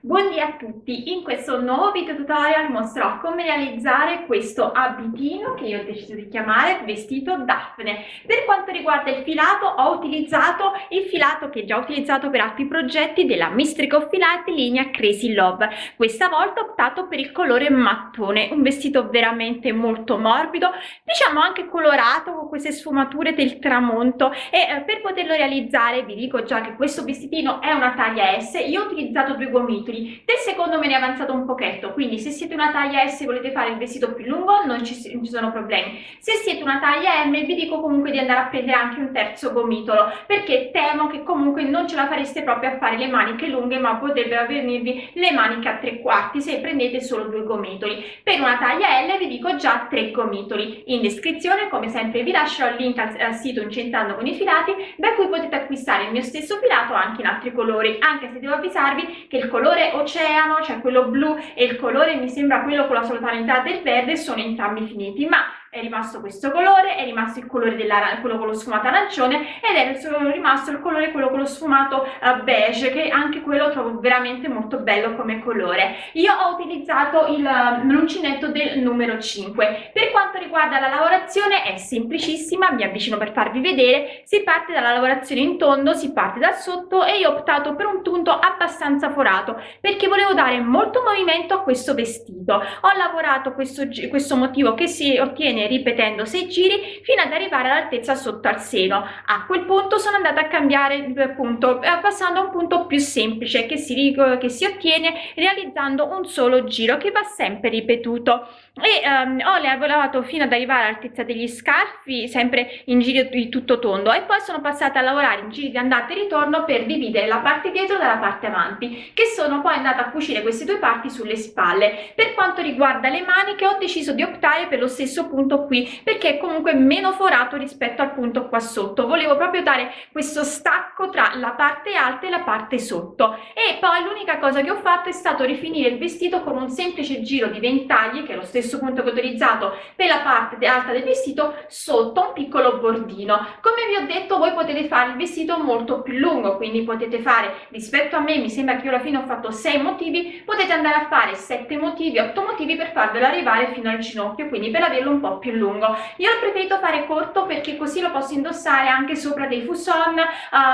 Buondì a tutti, in questo nuovo video tutorial mostrerò come realizzare questo abitino che io ho deciso di chiamare vestito Daphne. Per quanto riguarda il filato ho utilizzato il filato che già ho utilizzato per altri progetti della Mistrico Filati linea Crazy Love. Questa volta ho optato per il colore mattone, un vestito veramente molto morbido, diciamo anche colorato con queste sfumature del tramonto e eh, per poterlo realizzare vi dico già che questo vestitino è una taglia S, io ho utilizzato due gomitoli del secondo me ne è avanzato un pochetto quindi se siete una taglia S e volete fare il vestito più lungo non ci, non ci sono problemi. Se siete una taglia M vi dico comunque di andare a prendere anche un terzo gomitolo perché temo che comunque non ce la fareste proprio a fare le maniche lunghe ma potrebbero venirvi le maniche a tre quarti se prendete solo due gomitoli. Per una taglia L vi dico già tre gomitoli. In descrizione come sempre vi lascio il link al, al sito incentando con i filati da cui potete acquistare il mio stesso filato anche in altri colori anche se devo avvisarvi che il colore oceano, cioè quello blu e il colore mi sembra quello con la soltanità del verde sono entrambi finiti, ma è rimasto questo colore, è rimasto il colore quello con lo sfumato arancione ed è rimasto il colore quello con lo sfumato uh, beige che anche quello trovo veramente molto bello come colore. Io ho utilizzato il l'uncinetto del numero 5. Per quanto riguarda la lavorazione è semplicissima, mi avvicino per farvi vedere, si parte dalla lavorazione in tondo, si parte dal sotto e io ho optato per un punto abbastanza forato perché volevo dare molto movimento a questo vestito. Ho lavorato questo, questo motivo che si ottiene ripetendo 6 giri fino ad arrivare all'altezza sotto al seno. A quel punto sono andata a cambiare punto, eh, passando a un punto più semplice che si, che si ottiene realizzando un solo giro che va sempre ripetuto. E um, ho lavorato fino ad arrivare all'altezza degli scarfi sempre in giri di tutto tondo. E poi sono passata a lavorare in giri di andata e ritorno per dividere la parte dietro dalla parte avanti che sono poi andata a cucire queste due parti sulle spalle. Per quanto riguarda le maniche ho deciso di optare per lo stesso punto qui perché è comunque meno forato rispetto al punto qua sotto. Volevo proprio dare questo stacco tra la parte alta e la parte sotto. E poi l'unica cosa che ho fatto è stato rifinire il vestito con un semplice giro di ventagli che è lo stesso punto che ho utilizzato per la parte alta del vestito sotto un piccolo bordino. Come vi ho detto voi potete fare il vestito molto più lungo quindi potete fare rispetto a me mi sembra che io alla fine ho fatto 6 motivi potete andare a fare 7 motivi 8 motivi per farvelo arrivare fino al ginocchio quindi per averlo un po più lungo. Io ho preferito fare corto perché così lo posso indossare anche sopra dei fuson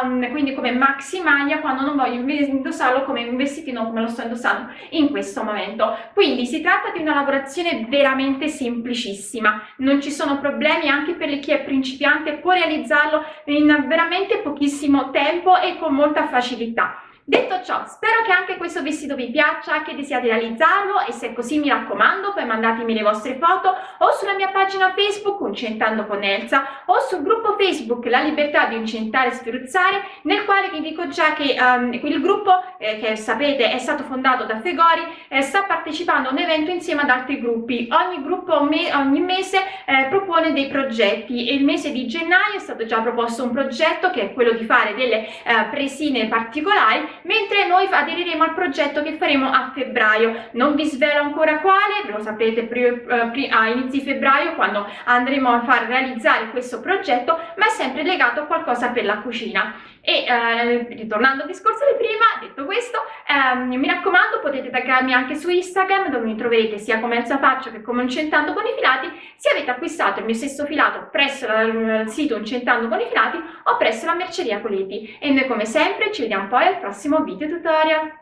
um, quindi come maxi maglia quando non voglio indossarlo come un vestitino come lo sto indossando in questo momento. Quindi si tratta di una lavorazione veramente semplicissima. Non ci sono problemi anche per chi è principiante può realizzarlo in veramente pochissimo tempo e con molta facilità Detto ciò, spero che anche questo vestito vi piaccia, che desiate realizzarlo e se è così mi raccomando poi mandatemi le vostre foto o sulla mia pagina Facebook Uncentando con Elsa o sul gruppo Facebook La Libertà di Incentare e Sferuzzare nel quale vi dico già che um, il gruppo eh, che sapete è stato fondato da Fegori eh, sta partecipando a un evento insieme ad altri gruppi. Ogni gruppo me ogni mese eh, propone dei progetti e il mese di gennaio è stato già proposto un progetto che è quello di fare delle eh, presine particolari mentre noi aderiremo al progetto che faremo a febbraio. Non vi svelo ancora quale lo saprete eh, a inizi febbraio quando andremo a far realizzare questo progetto ma è sempre legato a qualcosa per la cucina e eh, ritornando al discorso di prima detto questo ehm, mi raccomando potete taggarmi anche su instagram dove mi troverete sia come Elsa Faccio che come Incentando con i filati. Se avete acquistato il mio stesso filato presso il sito Incentando con i filati o presso la merceria Coleti e noi come sempre ci vediamo poi al prossimo video tutorial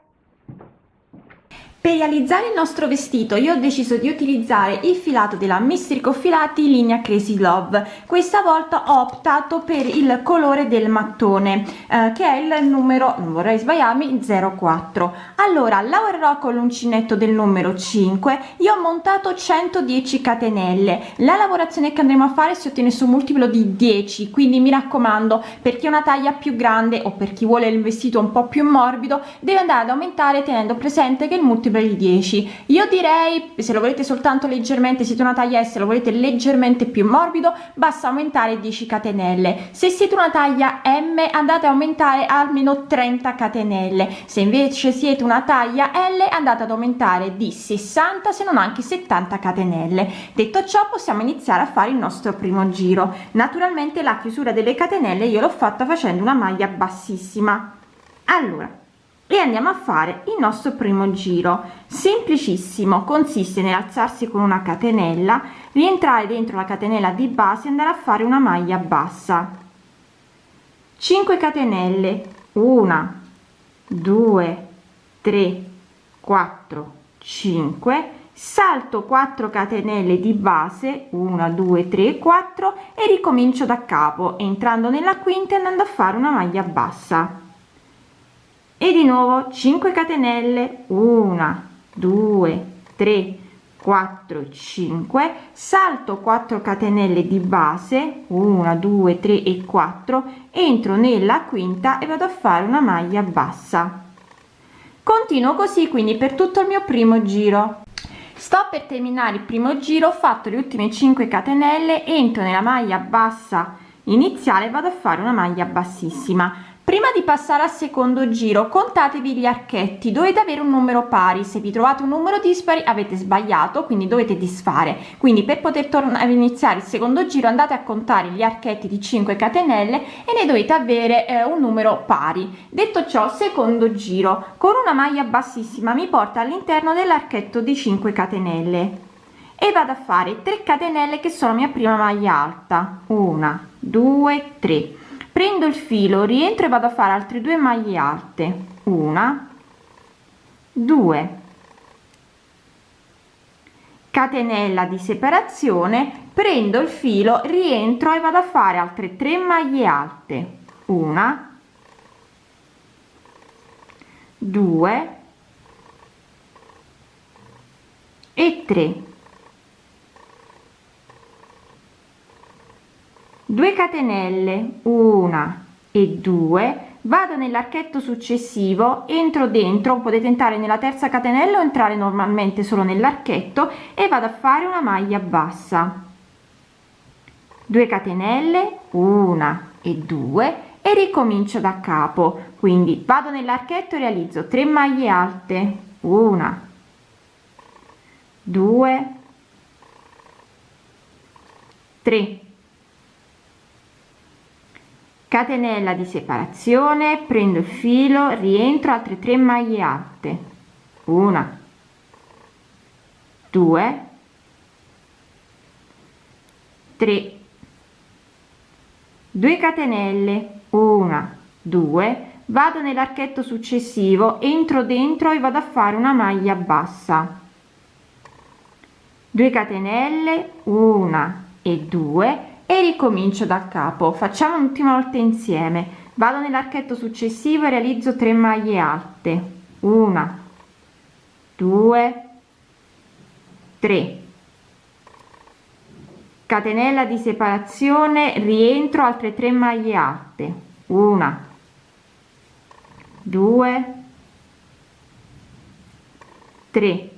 per realizzare il nostro vestito io ho deciso di utilizzare il filato della Mistrico Filati linea Crazy Love. Questa volta ho optato per il colore del mattone eh, che è il numero, non vorrei sbagliarmi, 04. Allora lavorerò con l'uncinetto del numero 5. Io ho montato 110 catenelle. La lavorazione che andremo a fare si ottiene su un multiplo di 10, quindi mi raccomando per chi ha una taglia più grande o per chi vuole il vestito un po' più morbido deve andare ad aumentare tenendo presente che il multiplo per il 10 io direi se lo volete soltanto leggermente siete una taglia S lo volete leggermente più morbido basta aumentare 10 catenelle. Se siete una taglia M andate a aumentare almeno 30 catenelle. Se invece siete una taglia L andate ad aumentare di 60 se non anche 70 catenelle. Detto ciò possiamo iniziare a fare il nostro primo giro. Naturalmente la chiusura delle catenelle io l'ho fatta facendo una maglia bassissima. Allora e andiamo a fare il nostro primo giro. Semplicissimo consiste nell'alzarsi con una catenella rientrare dentro la catenella di base e andare a fare una maglia bassa. 5 catenelle. 1 2 3 4 5 salto 4 catenelle di base. 1 2 3 4 e ricomincio da capo entrando nella quinta e andando a fare una maglia bassa e di nuovo 5 catenelle. 1 2 3 4 5 salto 4 catenelle di base. 1 2 3 e 4 entro nella quinta e vado a fare una maglia bassa. Continuo così quindi per tutto il mio primo giro. Sto per terminare il primo giro ho fatto le ultime 5 catenelle entro nella maglia bassa iniziale vado a fare una maglia bassissima prima di passare al secondo giro contatevi gli archetti. Dovete avere un numero pari. Se vi trovate un numero dispari avete sbagliato quindi dovete disfare. Quindi per poter tornare iniziare il secondo giro andate a contare gli archetti di 5 catenelle e ne dovete avere eh, un numero pari. Detto ciò secondo giro. Con una maglia bassissima mi porta all'interno dell'archetto di 5 catenelle. E vado a fare 3 catenelle che sono mia prima maglia alta. 1 2 3 prendo il filo rientro e vado a fare altre due maglie alte. Una. Due. Catenella di separazione prendo il filo rientro e vado a fare altre tre maglie alte. Una. Due. E 3 2 catenelle una e 2 vado nell'archetto successivo entro dentro potete entrare nella terza catenella o entrare normalmente solo nell'archetto e vado a fare una maglia bassa. 2 catenelle una e 2 e ricomincio da capo. Quindi vado nell'archetto e realizzo 3 maglie alte. Una 2 3 catenella di separazione prendo il filo rientro altre 3 maglie alte. Una. 2 3 2 catenelle. 1 2 vado nell'archetto successivo entro dentro e vado a fare una maglia bassa. 2 catenelle. 1 e 2 e ricomincio da capo. Facciamo un'ultima volta insieme. Vado nell'archetto successivo e realizzo 3 maglie alte. Una due tre. Catenella di separazione rientro altre 3 maglie alte. Una due tre.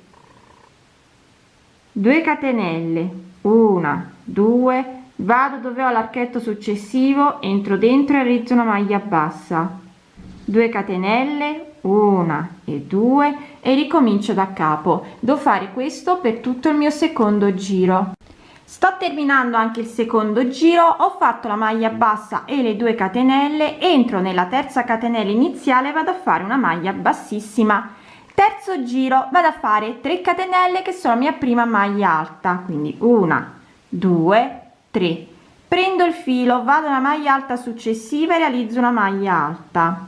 2 catenelle. Una due vado dove ho l'archetto successivo entro dentro e realizzo una maglia bassa. 2 catenelle una e due e ricomincio da capo. Devo fare questo per tutto il mio secondo giro. Sto terminando anche il secondo giro ho fatto la maglia bassa e le 2 catenelle entro nella terza catenella iniziale vado a fare una maglia bassissima. Terzo giro vado a fare 3 catenelle che sono mia prima maglia alta quindi una 2 3 prendo il filo vado alla maglia alta successiva e realizzo una maglia alta.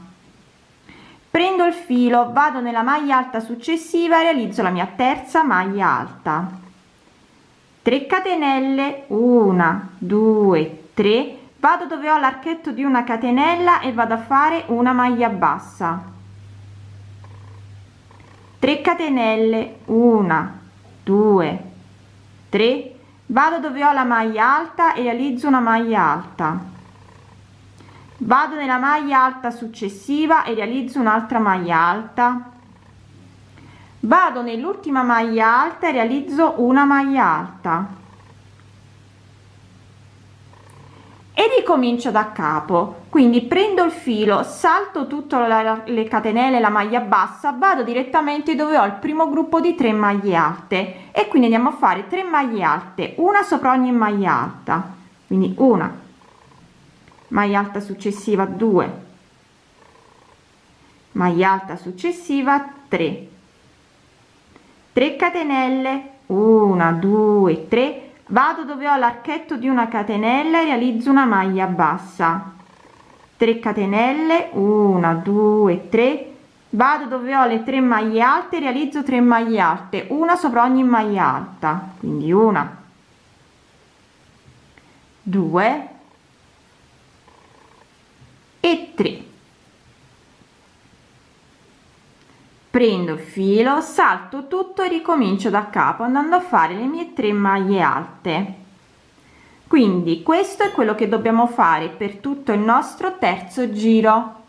Prendo il filo vado nella maglia alta successiva e realizzo la mia terza maglia alta. 3 catenelle 1 2 3 vado dove ho l'archetto di una catenella e vado a fare una maglia bassa. 3 catenelle 1 2 3 vado dove ho la maglia alta e realizzo una maglia alta. Vado nella maglia alta successiva e realizzo un'altra maglia alta. Vado nell'ultima maglia alta e realizzo una maglia alta e ricomincio da capo. Quindi prendo il filo salto tutte le catenelle la maglia bassa vado direttamente dove ho il primo gruppo di 3 maglie alte. E quindi andiamo a fare 3 maglie alte una sopra ogni maglia alta. Quindi una maglia alta successiva 2 maglia alta successiva 3 3 catenelle 1 2 3 vado dove ho l'archetto di una catenella e realizzo una maglia bassa. 3 catenelle 1 2 3 vado dove ho le tre maglie alte realizzo 3 maglie alte una sopra ogni maglia alta quindi una. 2 e 3 prendo il filo salto tutto e ricomincio da capo andando a fare le mie tre maglie alte. Quindi questo è quello che dobbiamo fare per tutto il nostro terzo giro.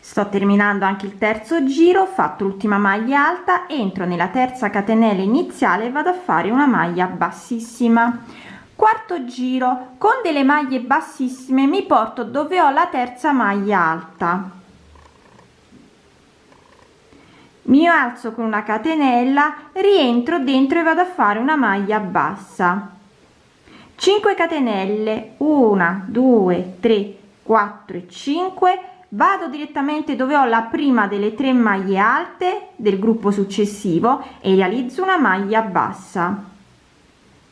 Sto terminando anche il terzo giro fatto l'ultima maglia alta entro nella terza catenella iniziale e vado a fare una maglia bassissima. Quarto giro con delle maglie bassissime mi porto dove ho la terza maglia alta mi alzo con una catenella rientro dentro e vado a fare una maglia bassa. 5 catenelle 1 2 3 4 e 5 vado direttamente dove ho la prima delle tre maglie alte del gruppo successivo e realizzo una maglia bassa.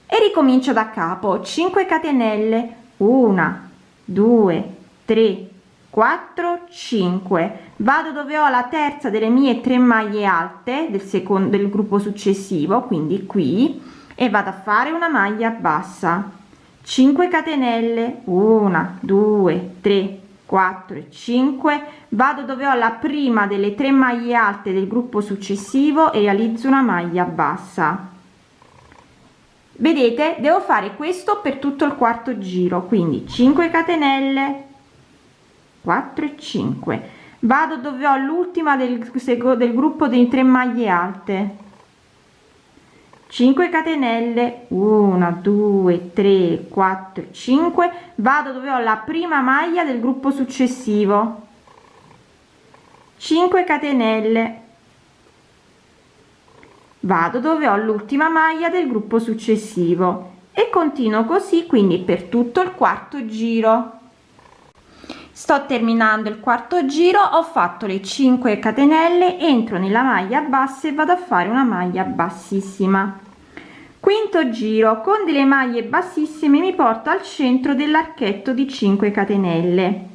E ricomincio da capo. 5 catenelle 1 2 3 4 5 vado dove ho la terza delle mie tre maglie alte del secondo del gruppo successivo quindi qui e vado a fare una maglia bassa. 5 catenelle. 1 2 3 4 e 5 vado dove ho la prima delle tre maglie alte del gruppo successivo e realizzo una maglia bassa. Vedete devo fare questo per tutto il quarto giro quindi 5 catenelle 4 e 5 vado dove ho l'ultima del, del gruppo dei tre maglie alte. 5 catenelle 1 2 3 4 5 vado dove ho la prima maglia del gruppo successivo. 5 catenelle. Vado dove ho l'ultima maglia del gruppo successivo. E continuo così quindi per tutto il quarto giro sto terminando il quarto giro ho fatto le 5 catenelle entro nella maglia bassa e vado a fare una maglia bassissima. Quinto giro con delle maglie bassissime mi porto al centro dell'archetto di 5 catenelle.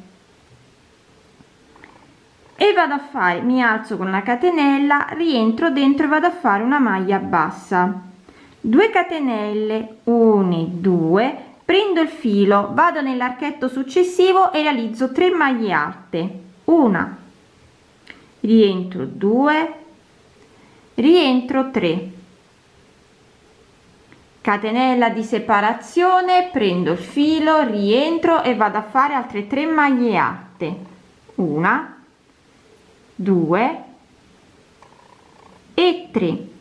E vado a fare mi alzo con una catenella rientro dentro e vado a fare una maglia bassa. 2 catenelle 1 2 prendo il filo vado nell'archetto successivo e realizzo 3 maglie alte. Una. Rientro 2 rientro 3 catenella di separazione prendo il filo rientro e vado a fare altre 3 maglie alte. Una. 2 e 3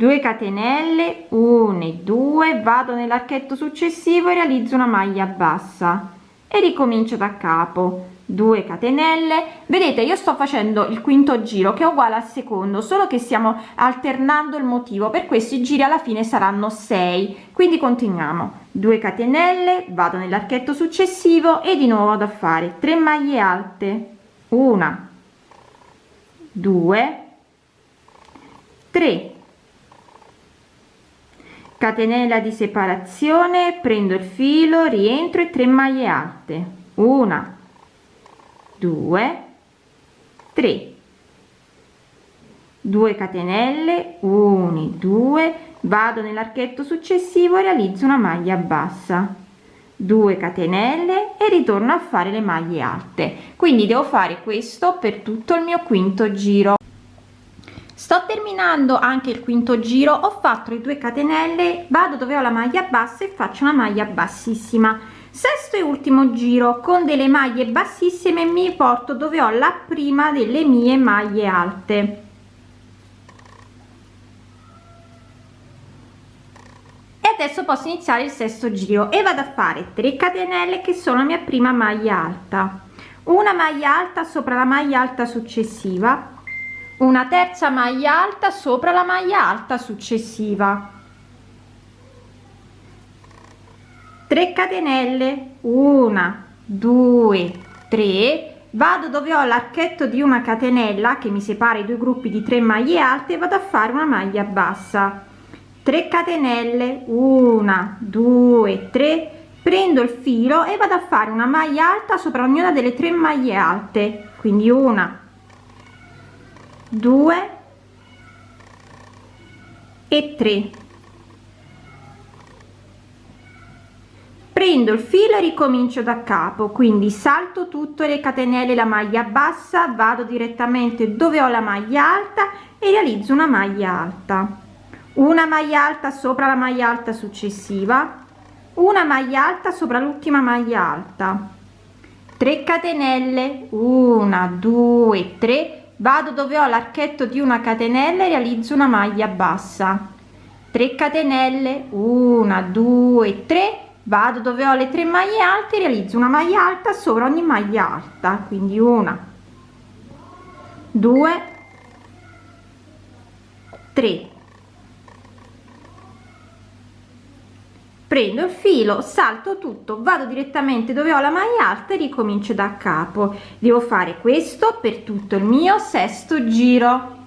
2 catenelle 1 e 2 vado nell'archetto successivo e realizzo una maglia bassa. E ricomincio da capo. 2 catenelle. Vedete io sto facendo il quinto giro che è uguale al secondo solo che stiamo alternando il motivo. Per questi giri alla fine saranno 6 quindi continuiamo. 2 catenelle vado nell'archetto successivo e di nuovo vado a fare 3 maglie alte. 1 2 3 catenella di separazione prendo il filo rientro e 3 maglie alte. Una 2 3 2 catenelle 1 2 vado nell'archetto successivo realizzo una maglia bassa. 2 catenelle e ritorno a fare le maglie alte. Quindi devo fare questo per tutto il mio quinto giro sto terminando anche il quinto giro ho fatto le 2 catenelle vado dove ho la maglia bassa e faccio una maglia bassissima. Sesto e ultimo giro con delle maglie bassissime mi porto dove ho la prima delle mie maglie alte. E adesso posso iniziare il sesto giro e vado a fare 3 catenelle che sono la mia prima maglia alta. Una maglia alta sopra la maglia alta successiva una terza maglia alta sopra la maglia alta successiva. 3 catenelle. 1 2 3 vado dove ho l'archetto di una catenella che mi separa i due gruppi di 3 maglie alte vado a fare una maglia bassa. 3 catenelle. 1 2 3 prendo il filo e vado a fare una maglia alta sopra ognuna delle tre maglie alte. Quindi una due e 3 prendo il filo e ricomincio da capo quindi salto tutte le catenelle la maglia bassa vado direttamente dove ho la maglia alta e realizzo una maglia alta. Una maglia alta sopra la maglia alta successiva una maglia alta sopra l'ultima maglia alta. 3 catenelle 1 2 3 vado dove ho l'archetto di una catenella e realizzo una maglia bassa. 3 catenelle 1 2 3 vado dove ho le tre maglie alte realizzo una maglia alta sopra ogni maglia alta. Quindi una 2 3 prendo il filo salto tutto vado direttamente dove ho la maglia alta e ricomincio da capo. Devo fare questo per tutto il mio sesto giro.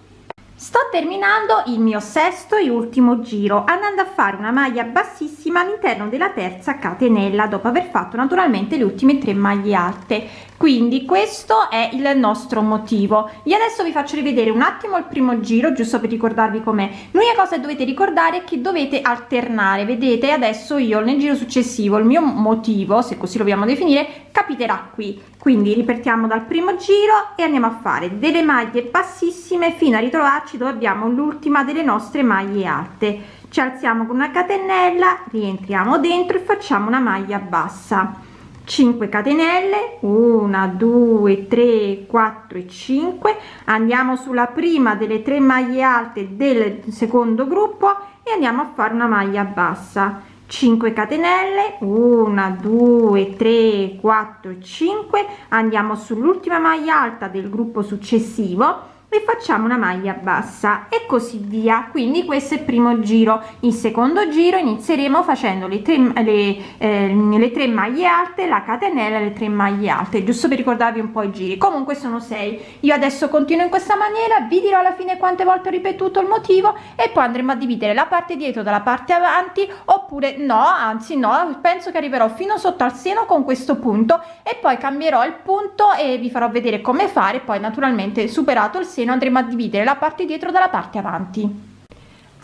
Sto terminando il mio sesto e ultimo giro andando a fare una maglia bassissima all'interno della terza catenella dopo aver fatto naturalmente le ultime tre maglie alte quindi questo è il nostro motivo. Io adesso vi faccio rivedere un attimo il primo giro giusto per ricordarvi com'è. L'unica cosa che dovete ricordare è che dovete alternare. Vedete adesso io nel giro successivo il mio motivo se così lo vogliamo definire capiterà qui. Quindi ripetiamo dal primo giro e andiamo a fare delle maglie bassissime fino a ritrovarci dove abbiamo l'ultima delle nostre maglie alte. Ci alziamo con una catenella rientriamo dentro e facciamo una maglia bassa 5 catenelle 1 2 3 4 e 5 andiamo sulla prima delle tre maglie alte del secondo gruppo e andiamo a fare una maglia bassa. 5 catenelle 1 2 3 4 e 5 andiamo sull'ultima maglia alta del gruppo successivo e facciamo una maglia bassa e così via. Quindi questo è il primo giro. Il secondo giro inizieremo facendo le tre le, eh, le tre maglie alte la catenella le tre maglie alte giusto per ricordarvi un po i giri. Comunque sono sei. Io adesso continuo in questa maniera vi dirò alla fine quante volte ho ripetuto il motivo e poi andremo a dividere la parte dietro dalla parte avanti oppure no anzi no penso che arriverò fino sotto al seno con questo punto e poi cambierò il punto e vi farò vedere come fare poi naturalmente superato il seno seno andremo a dividere la parte dietro dalla parte avanti.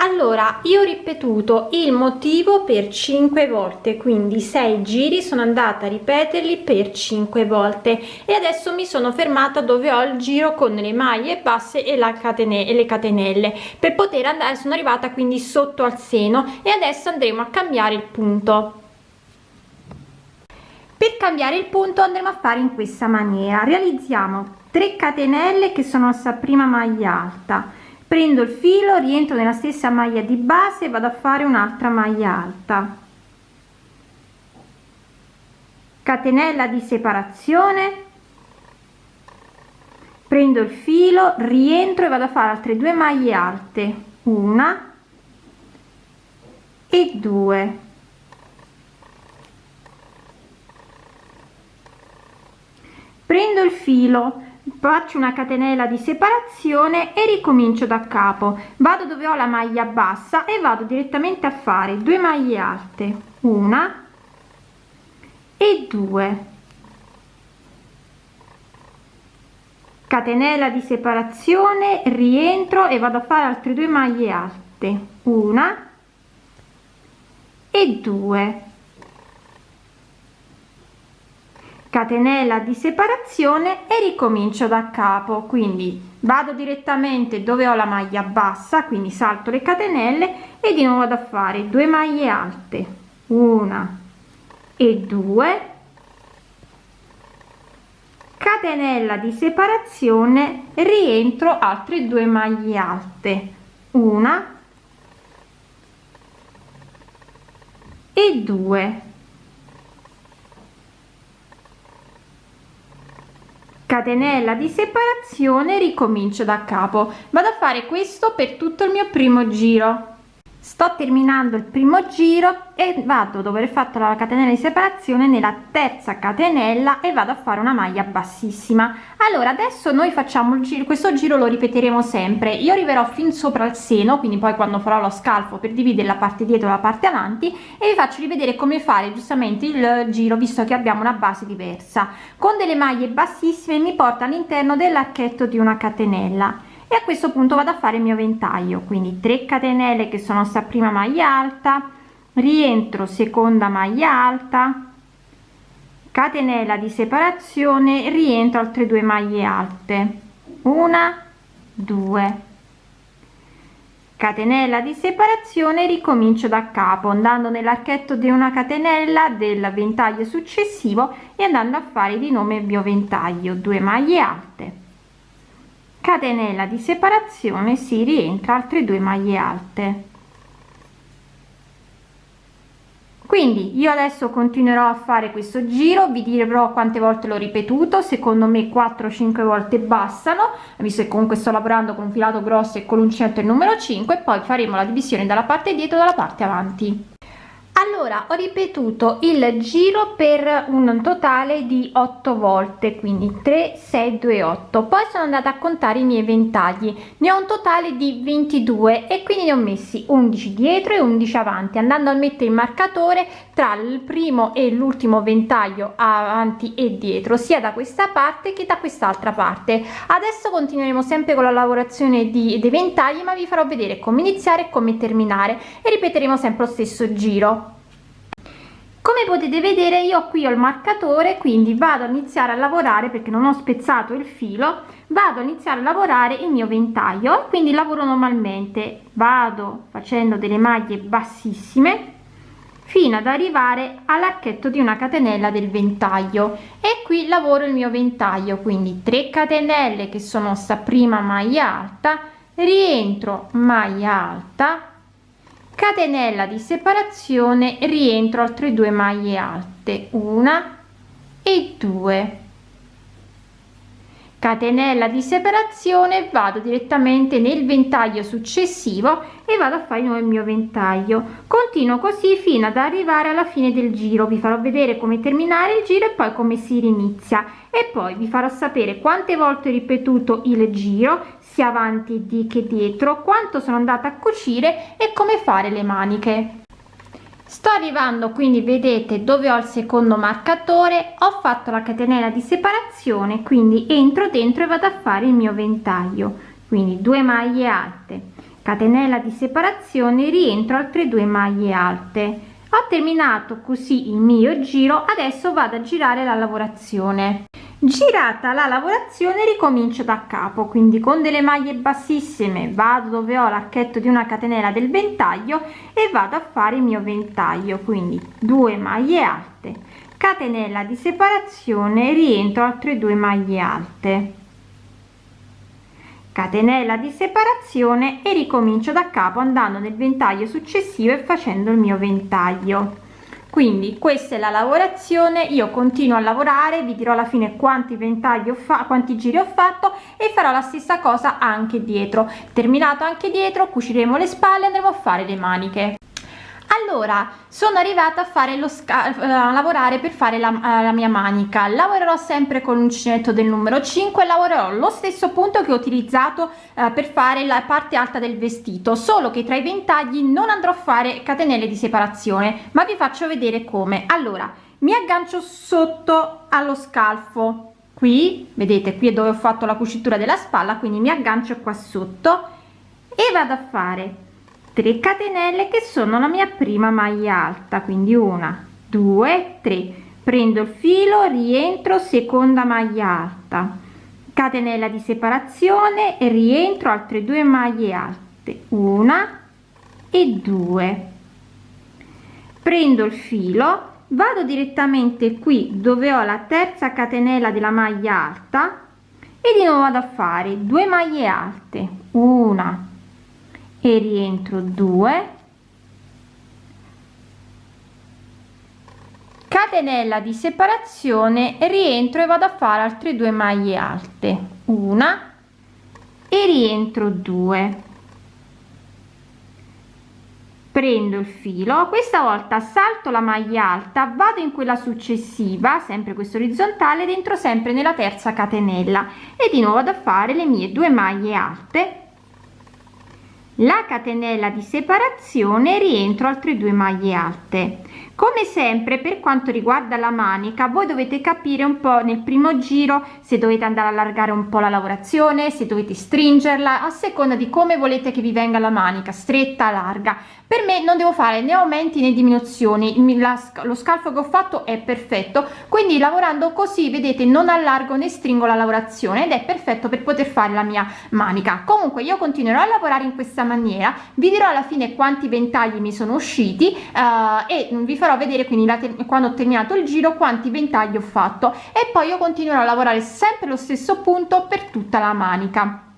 Allora io ho ripetuto il motivo per 5 volte quindi 6 giri sono andata a ripeterli per 5 volte e adesso mi sono fermata dove ho il giro con le maglie basse e la catene e le catenelle. Per poter andare sono arrivata quindi sotto al seno e adesso andremo a cambiare il punto per cambiare il punto andremo a fare in questa maniera. Realizziamo 3 catenelle che sono la prima maglia alta. Prendo il filo rientro nella stessa maglia di base e vado a fare un'altra maglia alta. Catenella di separazione. Prendo il filo rientro e vado a fare altre due maglie alte. Una e due prendo il filo faccio una catenella di separazione e ricomincio da capo. Vado dove ho la maglia bassa e vado direttamente a fare due maglie alte una e due. Catenella di separazione rientro e vado a fare altre due maglie alte una e due catenella di separazione e ricomincio da capo. Quindi vado direttamente dove ho la maglia bassa quindi salto le catenelle e di nuovo vado a fare due maglie alte una e due. Catenella di separazione rientro altre due maglie alte una e due catenella di separazione ricomincio da capo. Vado a fare questo per tutto il mio primo giro sto terminando il primo giro e vado dopo aver fatto la catenella di separazione nella terza catenella e vado a fare una maglia bassissima. Allora adesso noi facciamo il giro questo giro lo ripeteremo sempre. Io arriverò fin sopra il seno quindi poi quando farò lo scalfo per dividere la parte dietro la parte avanti e vi faccio rivedere come fare giustamente il giro visto che abbiamo una base diversa. Con delle maglie bassissime mi porta all'interno dell'archetto di una catenella e a questo punto vado a fare il mio ventaglio quindi 3 catenelle che sono sta prima maglia alta rientro seconda maglia alta catenella di separazione rientro altre due maglie alte. Una due. Catenella di separazione ricomincio da capo andando nell'archetto di una catenella del ventaglio successivo e andando a fare di nome il mio ventaglio 2 maglie alte catenella di separazione si rientra altre due maglie alte. Quindi io adesso continuerò a fare questo giro vi dirò quante volte l'ho ripetuto secondo me 4 5 volte bastano visto che comunque sto lavorando con un filato grosso e con l'uncinetto il numero 5 e poi faremo la divisione dalla parte dietro dalla parte avanti allora ho ripetuto il giro per un totale di 8 volte quindi 3 6 2 8 poi sono andata a contare i miei ventagli. Ne ho un totale di 22 e quindi ne ho messi 11 dietro e 11 avanti andando a mettere il marcatore tra il primo e l'ultimo ventaglio avanti e dietro sia da questa parte che da quest'altra parte. Adesso continueremo sempre con la lavorazione di, dei ventagli ma vi farò vedere come iniziare e come terminare e ripeteremo sempre lo stesso giro come potete vedere io qui ho il marcatore quindi vado a iniziare a lavorare perché non ho spezzato il filo vado a iniziare a lavorare il mio ventaglio quindi lavoro normalmente. Vado facendo delle maglie bassissime fino ad arrivare all'archetto di una catenella del ventaglio. E qui lavoro il mio ventaglio quindi 3 catenelle che sono sta prima maglia alta rientro maglia alta catenella di separazione rientro altre due maglie alte una e due catenella di separazione vado direttamente nel ventaglio successivo e vado a fare il mio ventaglio. Continuo così fino ad arrivare alla fine del giro. Vi farò vedere come terminare il giro e poi come si rinizia. E poi vi farò sapere quante volte ho ripetuto il giro sia avanti che dietro quanto sono andata a cucire e come fare le maniche sto arrivando quindi vedete dove ho il secondo marcatore ho fatto la catenella di separazione quindi entro dentro e vado a fare il mio ventaglio. Quindi due maglie alte. Catenella di separazione rientro altre due maglie alte ho terminato così il mio giro adesso vado a girare la lavorazione. Girata la lavorazione ricomincio da capo quindi con delle maglie bassissime vado dove ho l'archetto di una catenella del ventaglio e vado a fare il mio ventaglio quindi due maglie alte. Catenella di separazione rientro altre due maglie alte catenella di separazione e ricomincio da capo andando nel ventaglio successivo e facendo il mio ventaglio. Quindi questa è la lavorazione io continuo a lavorare vi dirò alla fine quanti ventagli ho fatto quanti giri ho fatto e farò la stessa cosa anche dietro. Terminato anche dietro cuciremo le spalle andremo a fare le maniche allora sono arrivata a fare lo scalfo a lavorare per fare la, eh, la, mia manica. Lavorerò sempre con l'uncinetto del numero 5 lavorerò lo stesso punto che ho utilizzato eh, per fare la parte alta del vestito solo che tra i ventagli non andrò a fare catenelle di separazione ma vi faccio vedere come. Allora mi aggancio sotto allo scalfo qui vedete qui è dove ho fatto la cucitura della spalla quindi mi aggancio qua sotto e vado a fare 3 catenelle che sono la mia prima maglia alta quindi una due tre. Prendo il filo rientro seconda maglia alta. Catenella di separazione rientro altre due maglie alte. Una e due. Prendo il filo vado direttamente qui dove ho la terza catenella della maglia alta e di nuovo vado a fare due maglie alte. Una e rientro 2 catenella di separazione rientro e vado a fare altre due maglie alte. Una. E rientro 2 prendo il filo. Questa volta salto la maglia alta vado in quella successiva sempre questo orizzontale dentro sempre nella terza catenella. E di nuovo vado a fare le mie due maglie alte la catenella di separazione rientro altre due maglie alte come sempre per quanto riguarda la manica voi dovete capire un po nel primo giro se dovete andare a allargare un po la lavorazione se dovete stringerla a seconda di come volete che vi venga la manica stretta larga. Per me non devo fare né aumenti né diminuzioni. Lo scalfo che ho fatto è perfetto quindi lavorando così vedete non allargo né stringo la lavorazione ed è perfetto per poter fare la mia manica. Comunque io continuerò a lavorare in questa maniera vi dirò alla fine quanti ventagli mi sono usciti uh, e vi farò vedere quindi quando ho terminato il giro quanti ventagli ho fatto. E poi io continuerò a lavorare sempre lo stesso punto per tutta la manica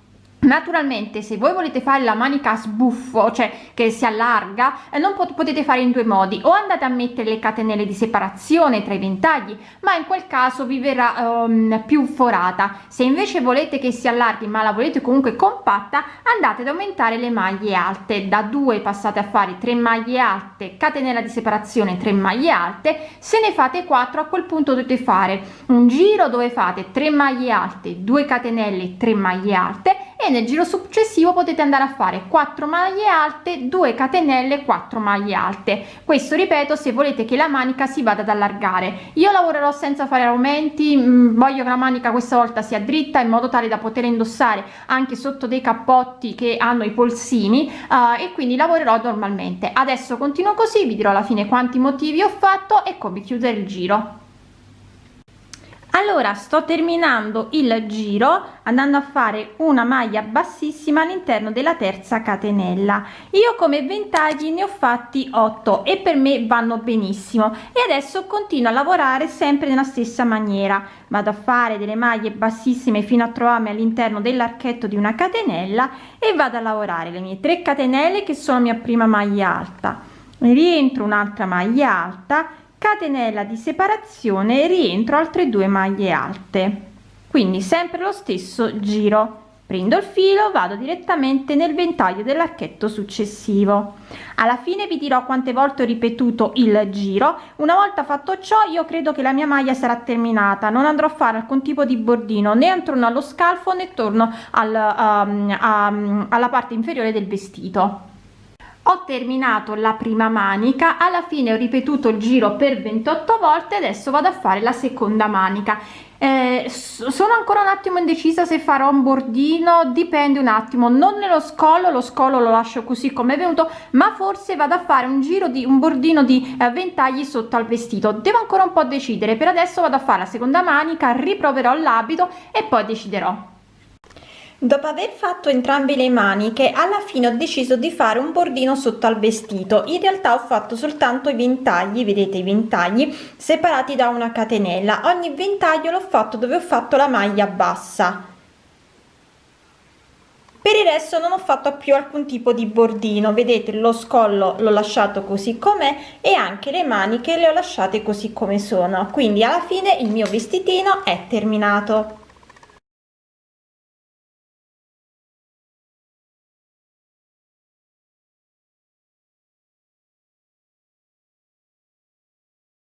naturalmente se voi volete fare la manica sbuffo cioè che si allarga eh, non pot potete fare in due modi. O andate a mettere le catenelle di separazione tra i ventagli ma in quel caso vi verrà um, più forata. Se invece volete che si allarghi ma la volete comunque compatta andate ad aumentare le maglie alte. Da 2 passate a fare 3 maglie alte catenella di separazione 3 maglie alte se ne fate 4 a quel punto dovete fare un giro dove fate 3 maglie alte 2 catenelle 3 maglie alte e nel giro successivo potete andare a fare 4 maglie alte 2 catenelle 4 maglie alte. Questo ripeto se volete che la manica si vada ad allargare. Io lavorerò senza fare aumenti mm, voglio che la manica questa volta sia dritta in modo tale da poter indossare anche sotto dei cappotti che hanno i polsini uh, e quindi lavorerò normalmente. Adesso continuo così vi dirò alla fine quanti motivi ho fatto e come chiudere il giro allora sto terminando il giro andando a fare una maglia bassissima all'interno della terza catenella. Io come ventagli ne ho fatti 8 e per me vanno benissimo. E adesso continuo a lavorare sempre nella stessa maniera. Vado a fare delle maglie bassissime fino a trovarmi all'interno dell'archetto di una catenella e vado a lavorare le mie 3 catenelle che sono mia prima maglia alta. Rientro un'altra maglia alta catenella di separazione rientro altre due maglie alte. Quindi sempre lo stesso giro. Prendo il filo vado direttamente nel ventaglio dell'archetto successivo. Alla fine vi dirò quante volte ho ripetuto il giro. Una volta fatto ciò io credo che la mia maglia sarà terminata. Non andrò a fare alcun tipo di bordino né attorno allo scalfo né torno al, um, um, alla parte inferiore del vestito ho terminato la prima manica alla fine ho ripetuto il giro per 28 volte adesso vado a fare la seconda manica. Eh, sono ancora un attimo indecisa se farò un bordino dipende un attimo non nello scollo lo scollo lo lascio così come è venuto ma forse vado a fare un giro di un bordino di eh, ventagli sotto al vestito. Devo ancora un po decidere per adesso vado a fare la seconda manica riproverò l'abito e poi deciderò Dopo aver fatto entrambe le maniche, alla fine ho deciso di fare un bordino sotto al vestito. In realtà ho fatto soltanto i ventagli, vedete i ventagli, separati da una catenella. Ogni ventaglio l'ho fatto dove ho fatto la maglia bassa. Per il resto non ho fatto più alcun tipo di bordino, vedete lo scollo l'ho lasciato così com'è e anche le maniche le ho lasciate così come sono. Quindi alla fine il mio vestitino è terminato.